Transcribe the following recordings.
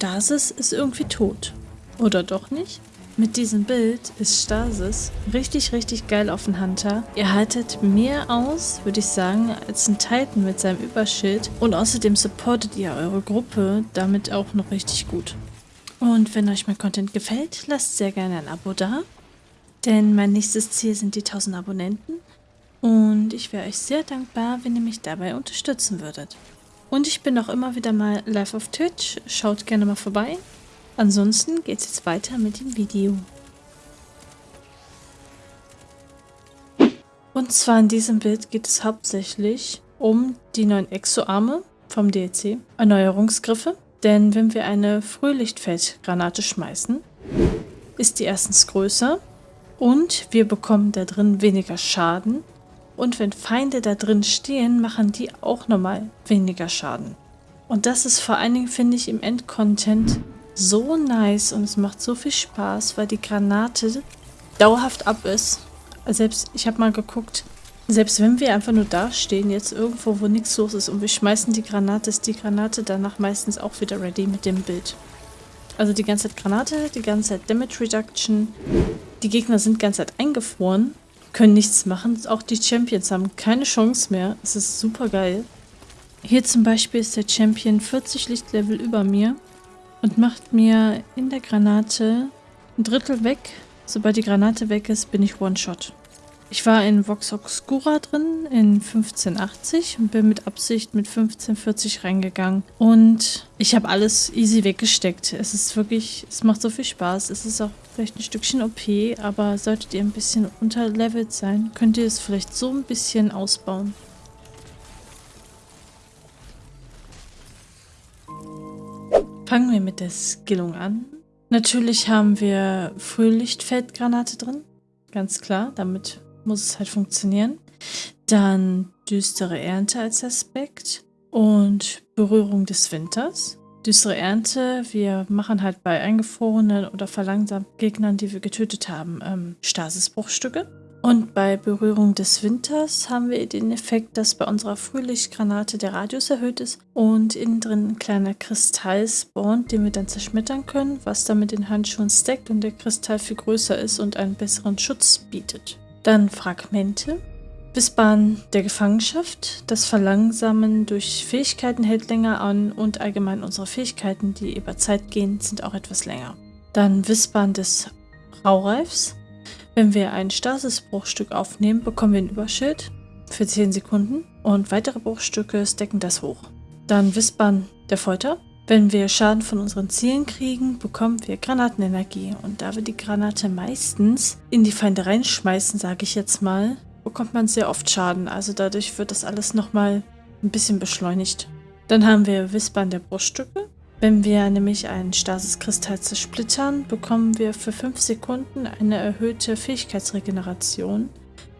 Stasis ist irgendwie tot. Oder doch nicht? Mit diesem Bild ist Stasis richtig, richtig geil auf den Hunter. Ihr haltet mehr aus, würde ich sagen, als ein Titan mit seinem Überschild. Und außerdem supportet ihr eure Gruppe damit auch noch richtig gut. Und wenn euch mein Content gefällt, lasst sehr gerne ein Abo da. Denn mein nächstes Ziel sind die 1000 Abonnenten. Und ich wäre euch sehr dankbar, wenn ihr mich dabei unterstützen würdet. Und ich bin auch immer wieder mal live auf Twitch. Schaut gerne mal vorbei. Ansonsten geht es jetzt weiter mit dem Video. Und zwar in diesem Bild geht es hauptsächlich um die neuen Exo-Arme vom DLC, Erneuerungsgriffe. Denn wenn wir eine Frühlichtfeldgranate schmeißen, ist die erstens größer und wir bekommen da drin weniger Schaden. Und wenn Feinde da drin stehen, machen die auch nochmal weniger Schaden. Und das ist vor allen Dingen, finde ich, im Endcontent so nice und es macht so viel Spaß, weil die Granate dauerhaft ab ist. Selbst, ich habe mal geguckt, selbst wenn wir einfach nur da stehen, jetzt irgendwo, wo nichts los ist und wir schmeißen die Granate, ist die Granate danach meistens auch wieder ready mit dem Bild. Also die ganze Zeit Granate, die ganze Zeit Damage Reduction. Die Gegner sind die ganze Zeit eingefroren, können nichts machen. Auch die Champions haben keine Chance mehr. Es ist super geil. Hier zum Beispiel ist der Champion 40 Lichtlevel über mir und macht mir in der Granate ein Drittel weg. Sobald die Granate weg ist, bin ich One-Shot. Ich war in Vox Obscura drin in 1580 und bin mit Absicht mit 1540 reingegangen. Und ich habe alles easy weggesteckt. Es ist wirklich, es macht so viel Spaß. Es ist auch vielleicht ein Stückchen OP, aber solltet ihr ein bisschen unterlevelt sein, könnt ihr es vielleicht so ein bisschen ausbauen. Fangen wir mit der Skillung an. Natürlich haben wir Frühlichtfeldgranate drin. Ganz klar, damit muss es halt funktionieren. Dann düstere Ernte als Aspekt und Berührung des Winters. Düstere Ernte, wir machen halt bei eingefrorenen oder verlangsamten Gegnern, die wir getötet haben, ähm, Stasisbruchstücke. Und bei Berührung des Winters haben wir den Effekt, dass bei unserer Frühlichtgranate der Radius erhöht ist und innen drin ein kleiner Kristall spawnt, den wir dann zerschmettern können, was dann mit den Handschuhen stackt und der Kristall viel größer ist und einen besseren Schutz bietet. Dann Fragmente. Wissbahn der Gefangenschaft. Das Verlangsamen durch Fähigkeiten hält länger an und allgemein unsere Fähigkeiten, die über Zeit gehen, sind auch etwas länger. Dann Wissbahn des Raureifs. Wenn wir ein Stasisbruchstück aufnehmen, bekommen wir ein Überschild für 10 Sekunden und weitere Bruchstücke stecken das hoch. Dann Wispern der Folter. Wenn wir Schaden von unseren Zielen kriegen, bekommen wir Granatenenergie. Und da wir die Granate meistens in die Feinde reinschmeißen, sage ich jetzt mal, bekommt man sehr oft Schaden. Also dadurch wird das alles nochmal ein bisschen beschleunigt. Dann haben wir Wispern der Bruchstücke. Wenn wir nämlich einen Stasiskristall zersplittern, bekommen wir für 5 Sekunden eine erhöhte Fähigkeitsregeneration.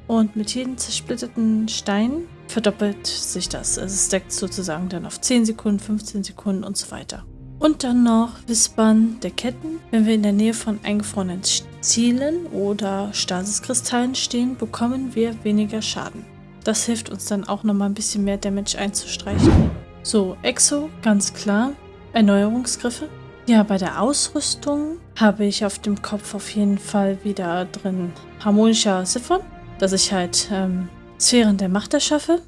Und mit jedem zersplitterten Stein verdoppelt sich das. Also es deckt sozusagen dann auf 10 Sekunden, 15 Sekunden und so weiter. Und dann noch Wispern der Ketten. Wenn wir in der Nähe von eingefrorenen Zielen oder Stasiskristallen stehen, bekommen wir weniger Schaden. Das hilft uns dann auch nochmal ein bisschen mehr Damage einzustreichen. So, Exo, ganz klar. Erneuerungsgriffe. Ja, bei der Ausrüstung habe ich auf dem Kopf auf jeden Fall wieder drin harmonischer Siphon, dass ich halt ähm, Sphären der Macht erschaffe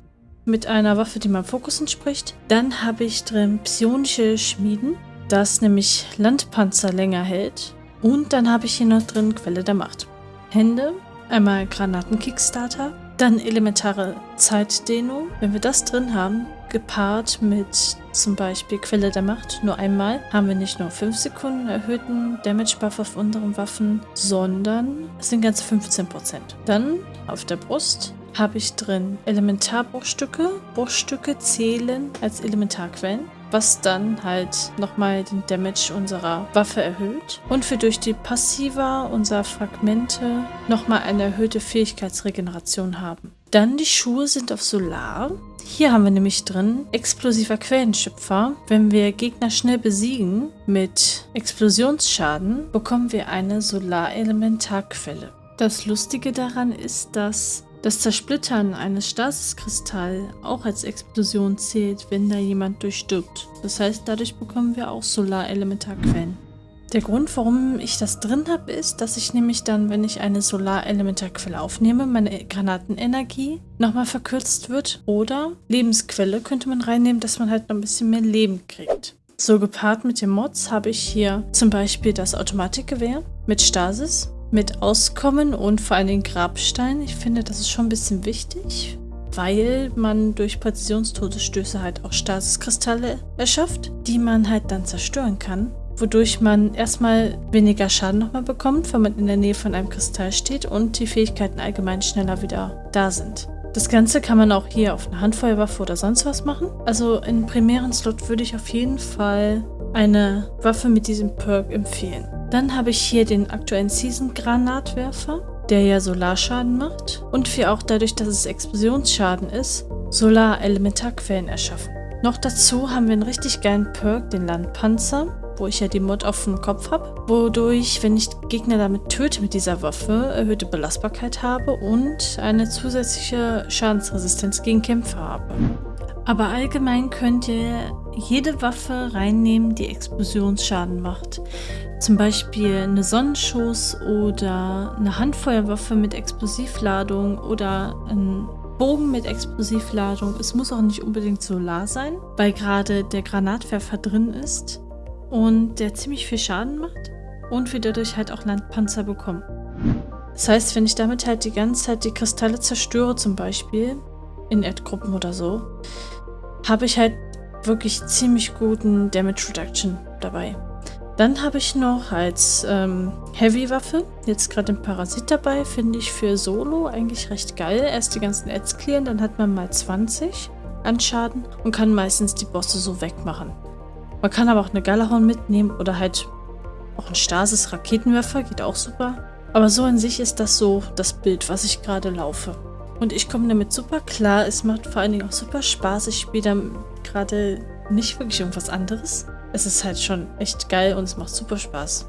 mit einer Waffe, die meinem Fokus entspricht. Dann habe ich drin psionische Schmieden, das nämlich Landpanzer länger hält. Und dann habe ich hier noch drin Quelle der Macht. Hände, einmal Granaten-Kickstarter, dann elementare Zeitdehnung. Wenn wir das drin haben, gepaart mit zum Beispiel Quelle der Macht nur einmal, haben wir nicht nur 5 Sekunden erhöhten Damage Buff auf unseren Waffen, sondern es sind ganze 15%. Dann auf der Brust habe ich drin Elementarbruchstücke. Bruchstücke zählen als Elementarquellen was dann halt nochmal den Damage unserer Waffe erhöht. Und wir durch die Passiva unserer Fragmente nochmal eine erhöhte Fähigkeitsregeneration haben. Dann die Schuhe sind auf Solar. Hier haben wir nämlich drin explosiver Quellenschöpfer. Wenn wir Gegner schnell besiegen mit Explosionsschaden, bekommen wir eine Solarelementarquelle. Das Lustige daran ist, dass Das Zersplittern eines Stasiskristalls auch als Explosion zählt, wenn da jemand durchstirbt. Das heißt, dadurch bekommen wir auch Solarelementarquellen. Der Grund, warum ich das drin habe, ist, dass ich nämlich dann, wenn ich eine Solarelementarquelle aufnehme, meine Granatenenergie nochmal verkürzt wird. Oder Lebensquelle könnte man reinnehmen, dass man halt noch ein bisschen mehr Leben kriegt. So gepaart mit den Mods habe ich hier zum Beispiel das Automatikgewehr mit Stasis, mit Auskommen und vor allen Dingen Grabstein. Ich finde, das ist schon ein bisschen wichtig, weil man durch Präzisionstodesstöße halt auch Stasiskristalle erschafft, die man halt dann zerstören kann wodurch man erstmal weniger Schaden nochmal bekommt, wenn man in der Nähe von einem Kristall steht und die Fähigkeiten allgemein schneller wieder da sind. Das Ganze kann man auch hier auf eine Handfeuerwaffe oder sonst was machen. Also in primären Slot würde ich auf jeden Fall eine Waffe mit diesem Perk empfehlen. Dann habe ich hier den aktuellen Season Granatwerfer, der ja Solarschaden macht und wir auch dadurch, dass es Explosionsschaden ist, Solar-Elementarquellen erschaffen. Noch dazu haben wir einen richtig geilen Perk, den Landpanzer wo ich ja die Mod auf dem Kopf habe, wodurch, wenn ich Gegner damit töte mit dieser Waffe, erhöhte Belastbarkeit habe und eine zusätzliche Schadensresistenz gegen Kämpfe habe. Aber allgemein könnt ihr jede Waffe reinnehmen, die Explosionsschaden macht. Zum Beispiel eine Sonnenschuss oder eine Handfeuerwaffe mit Explosivladung oder ein Bogen mit Explosivladung. Es muss auch nicht unbedingt Solar sein, weil gerade der Granatwerfer drin ist und der ziemlich viel Schaden macht und wir dadurch halt auch Landpanzer bekommen. Das heißt, wenn ich damit halt die ganze Zeit die Kristalle zerstöre zum Beispiel, in Erdgruppen oder so, habe ich halt wirklich ziemlich guten Damage Reduction dabei. Dann habe ich noch als ähm, Heavy-Waffe, jetzt gerade den Parasit dabei, finde ich für Solo eigentlich recht geil. Erst die ganzen Ads clearen, dann hat man mal 20 an Schaden und kann meistens die Bosse so wegmachen. Man kann aber auch eine Galahorn mitnehmen oder halt auch ein Stasis-Raketenwerfer, geht auch super. Aber so an sich ist das so das Bild, was ich gerade laufe. Und ich komme damit super klar. Es macht vor allen Dingen auch super Spaß. Ich spiele da gerade nicht wirklich irgendwas anderes es ist halt schon echt geil und es macht super Spaß.